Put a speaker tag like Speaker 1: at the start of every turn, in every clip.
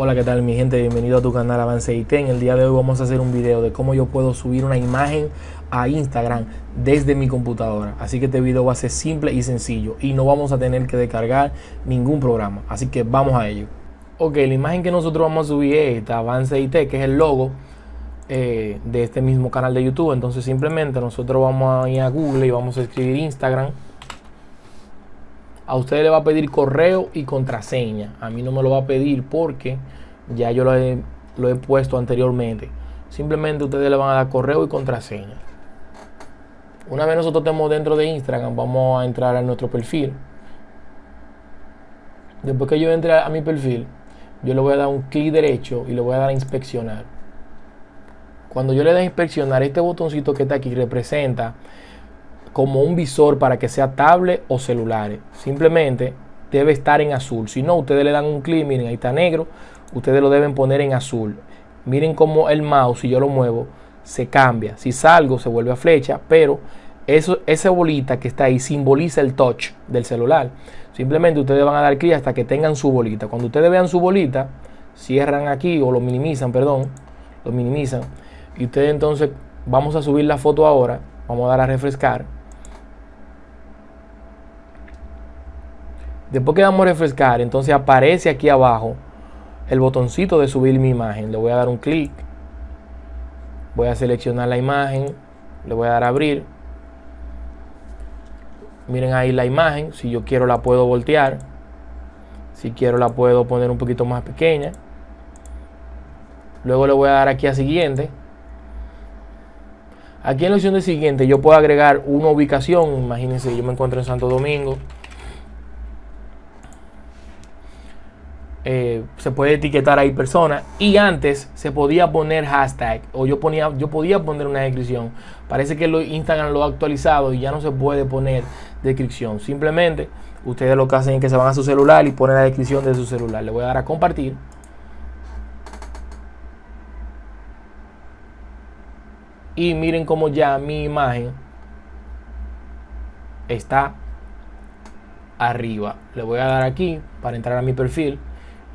Speaker 1: Hola, ¿qué tal mi gente? Bienvenido a tu canal Avance IT. En el día de hoy vamos a hacer un video de cómo yo puedo subir una imagen a Instagram desde mi computadora. Así que este video va a ser simple y sencillo y no vamos a tener que descargar ningún programa. Así que vamos a ello. Ok, la imagen que nosotros vamos a subir es esta Avance IT, que es el logo eh, de este mismo canal de YouTube. Entonces simplemente nosotros vamos a ir a Google y vamos a escribir Instagram a usted le va a pedir correo y contraseña. A mí no me lo va a pedir porque ya yo lo he, lo he puesto anteriormente. Simplemente ustedes le van a dar correo y contraseña. Una vez nosotros estemos dentro de Instagram, vamos a entrar a nuestro perfil. Después que yo entre a mi perfil, yo le voy a dar un clic derecho y le voy a dar a inspeccionar. Cuando yo le dé a inspeccionar, este botoncito que está aquí representa como un visor para que sea tablet o celulares. Simplemente debe estar en azul. Si no, ustedes le dan un clic, miren, ahí está negro. Ustedes lo deben poner en azul. Miren cómo el mouse, si yo lo muevo, se cambia. Si salgo, se vuelve a flecha, pero eso, esa bolita que está ahí simboliza el touch del celular. Simplemente ustedes van a dar clic hasta que tengan su bolita. Cuando ustedes vean su bolita, cierran aquí o lo minimizan, perdón, lo minimizan. Y ustedes entonces, vamos a subir la foto ahora. Vamos a dar a refrescar Después que damos refrescar, entonces aparece aquí abajo el botoncito de subir mi imagen. Le voy a dar un clic. Voy a seleccionar la imagen. Le voy a dar a abrir. Miren ahí la imagen. Si yo quiero la puedo voltear. Si quiero la puedo poner un poquito más pequeña. Luego le voy a dar aquí a siguiente. Aquí en la opción de siguiente yo puedo agregar una ubicación. Imagínense, yo me encuentro en Santo Domingo. Eh, se puede etiquetar ahí personas. Y antes se podía poner hashtag o yo ponía yo podía poner una descripción. Parece que lo, Instagram lo ha actualizado y ya no se puede poner descripción. Simplemente ustedes lo que hacen es que se van a su celular y ponen la descripción de su celular. Le voy a dar a compartir. Y miren cómo ya mi imagen está arriba. Le voy a dar aquí para entrar a mi perfil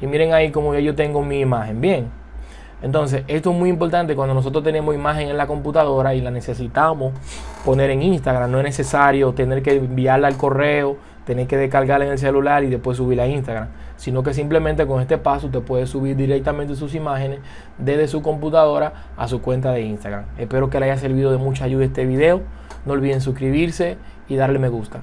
Speaker 1: y miren ahí como yo tengo mi imagen. Bien. Entonces, esto es muy importante cuando nosotros tenemos imagen en la computadora y la necesitamos poner en Instagram. No es necesario tener que enviarla al correo, tener que descargarla en el celular y después subirla a Instagram. Sino que simplemente con este paso usted puede subir directamente sus imágenes desde su computadora a su cuenta de Instagram. Espero que le haya servido de mucha ayuda este video. No olviden suscribirse y darle me gusta.